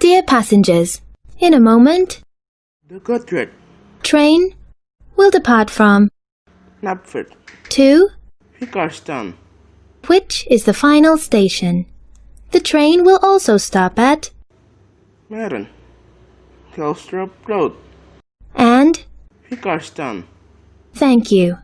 Dear passengers, in a moment, The Godred, train will depart from. Knapford, to Hickerston, which is the final station. The train will also stop at Maron, Kellsthorpe Road, and Hickerston. thank you.